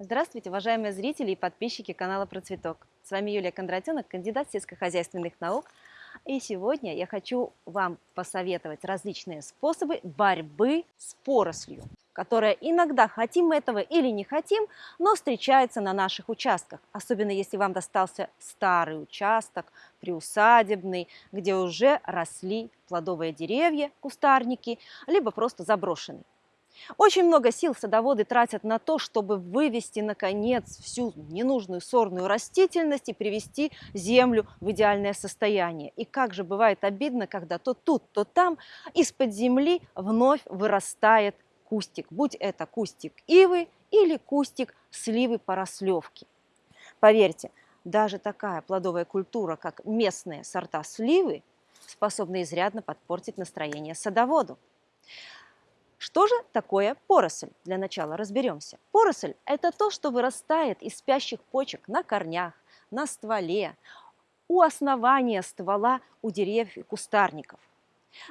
Здравствуйте, уважаемые зрители и подписчики канала Процветок. С вами Юлия Кондратенок, кандидат сельскохозяйственных наук. И сегодня я хочу вам посоветовать различные способы борьбы с порослью, которая иногда, хотим мы этого или не хотим, но встречается на наших участках. Особенно если вам достался старый участок, приусадебный, где уже росли плодовые деревья, кустарники, либо просто заброшенный. Очень много сил садоводы тратят на то, чтобы вывести, наконец, всю ненужную сорную растительность и привести землю в идеальное состояние. И как же бывает обидно, когда то тут, то там из-под земли вновь вырастает кустик. Будь это кустик ивы или кустик сливы порослевки. Поверьте, даже такая плодовая культура, как местные сорта сливы, способна изрядно подпортить настроение садоводу. Что же такое поросль? Для начала разберемся. Поросль – это то, что вырастает из спящих почек на корнях, на стволе, у основания ствола у деревьев и кустарников.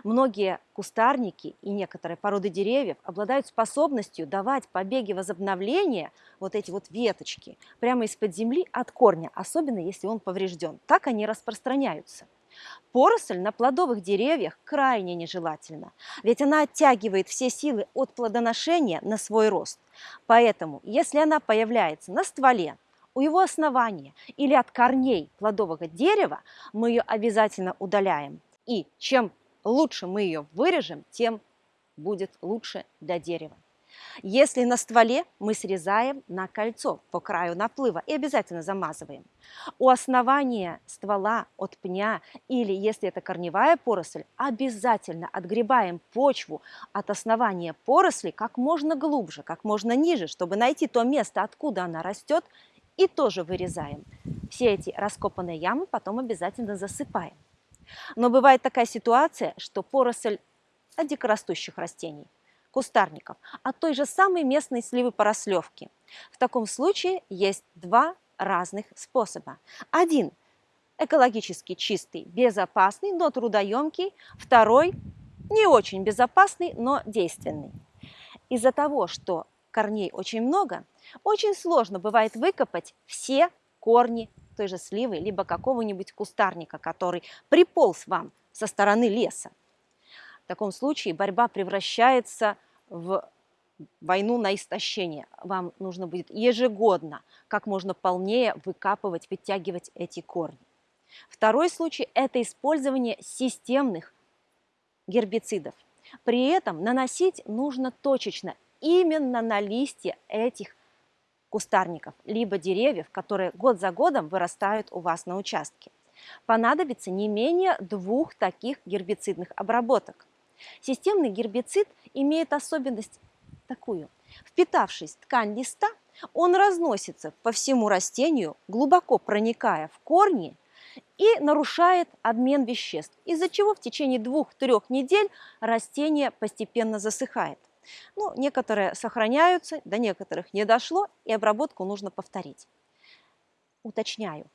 Многие кустарники и некоторые породы деревьев обладают способностью давать побеги возобновления, вот эти вот веточки, прямо из-под земли от корня, особенно если он поврежден. Так они распространяются. Поросль на плодовых деревьях крайне нежелательна, ведь она оттягивает все силы от плодоношения на свой рост. Поэтому, если она появляется на стволе, у его основания или от корней плодового дерева, мы ее обязательно удаляем. И чем лучше мы ее вырежем, тем будет лучше для дерева. Если на стволе, мы срезаем на кольцо по краю наплыва и обязательно замазываем. У основания ствола от пня или, если это корневая поросль, обязательно отгребаем почву от основания поросли как можно глубже, как можно ниже, чтобы найти то место, откуда она растет, и тоже вырезаем. Все эти раскопанные ямы потом обязательно засыпаем. Но бывает такая ситуация, что поросль дикорастущих растений кустарников, а той же самой местной сливы порослевки. В таком случае есть два разных способа. Один экологически чистый, безопасный, но трудоемкий. Второй не очень безопасный, но действенный. Из-за того, что корней очень много, очень сложно бывает выкопать все корни той же сливы, либо какого-нибудь кустарника, который приполз вам со стороны леса. В таком случае борьба превращается в войну на истощение. Вам нужно будет ежегодно как можно полнее выкапывать, вытягивать эти корни. Второй случай – это использование системных гербицидов. При этом наносить нужно точечно именно на листья этих кустарников, либо деревьев, которые год за годом вырастают у вас на участке. Понадобится не менее двух таких гербицидных обработок. Системный гербицид имеет особенность такую. Впитавшись в ткань листа, он разносится по всему растению, глубоко проникая в корни и нарушает обмен веществ, из-за чего в течение двух-трех недель растение постепенно засыхает. Ну, некоторые сохраняются, до некоторых не дошло, и обработку нужно повторить. Уточняю,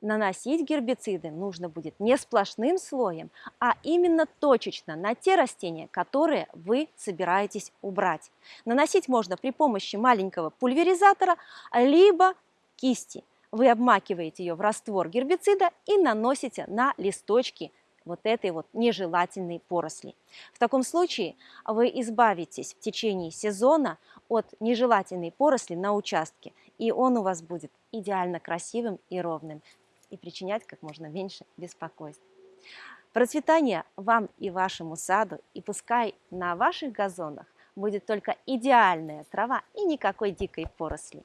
наносить гербициды нужно будет не сплошным слоем, а именно точечно на те растения, которые вы собираетесь убрать. Наносить можно при помощи маленького пульверизатора, либо кисти. Вы обмакиваете ее в раствор гербицида и наносите на листочки вот этой вот нежелательной поросли. В таком случае вы избавитесь в течение сезона от нежелательной поросли на участке, и он у вас будет идеально красивым и ровным и причинять как можно меньше беспокойств. Процветания вам и вашему саду, и пускай на ваших газонах будет только идеальная трава и никакой дикой поросли.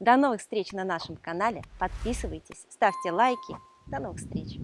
До новых встреч на нашем канале, подписывайтесь, ставьте лайки. До новых встреч!